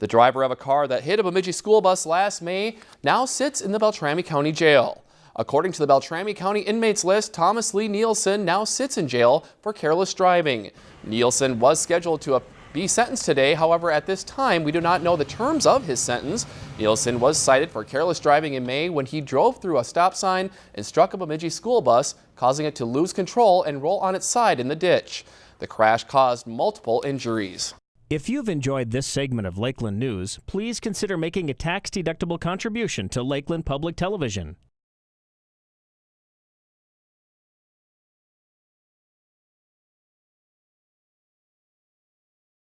The driver of a car that hit a Bemidji school bus last May now sits in the Beltrami County Jail. According to the Beltrami County inmates list, Thomas Lee Nielsen now sits in jail for careless driving. Nielsen was scheduled to be sentenced today. However, at this time, we do not know the terms of his sentence. Nielsen was cited for careless driving in May when he drove through a stop sign and struck a Bemidji school bus, causing it to lose control and roll on its side in the ditch. The crash caused multiple injuries. If you've enjoyed this segment of Lakeland News, please consider making a tax-deductible contribution to Lakeland Public Television.